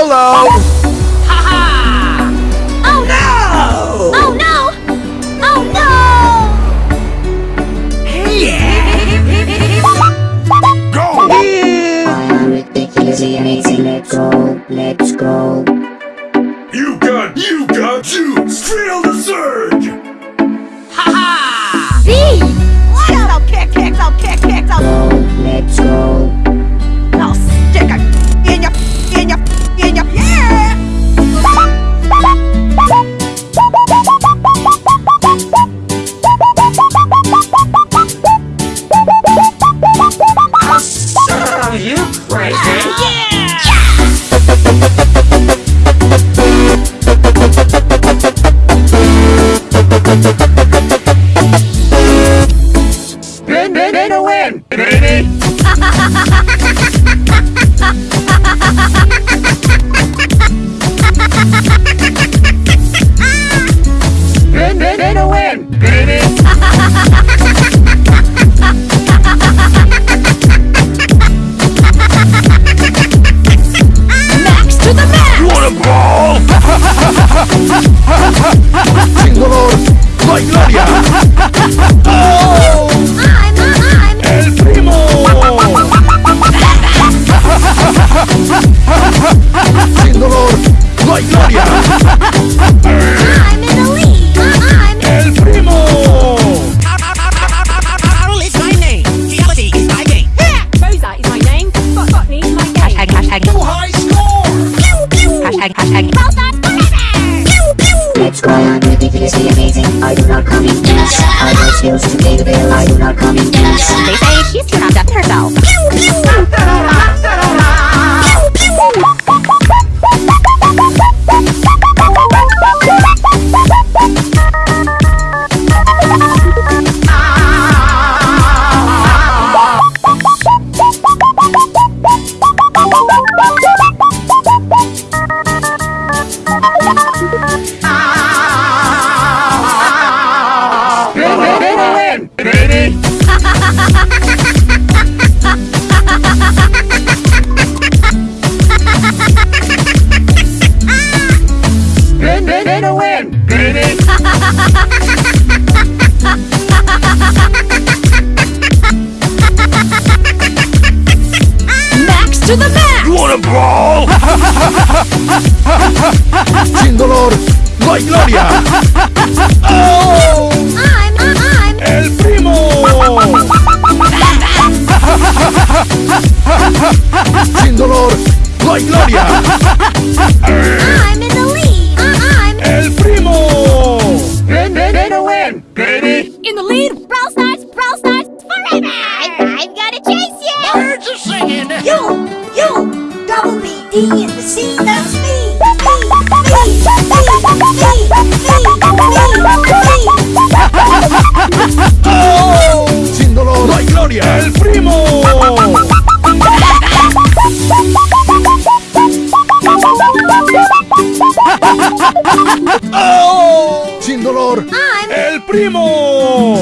Solo! Oh no! Oh no! Oh no! Yeah. Go! I am ridiculously amazing. Let's go, let's go. You got, you got juice! Feel the surge! Am ridiculously amazing. I do not come in peace. I got skills to pay the bill. I do not come in peace. They say she's too wrapped up herself. To the max! You wanna brawl? Sin dolor, no hay gloria! ¡Oh! I'm, uh, I'm, ¡El primo! Sin dolor, no hay gloria! I'm Birds are singing. You, you, double B, D, and the C, that's me! Me, me, me, me, me, me, me! ¡Oh! Sin dolor, no hay gloria! ¡El primo! ¡Oh! Sin dolor, I'm, ¡el primo!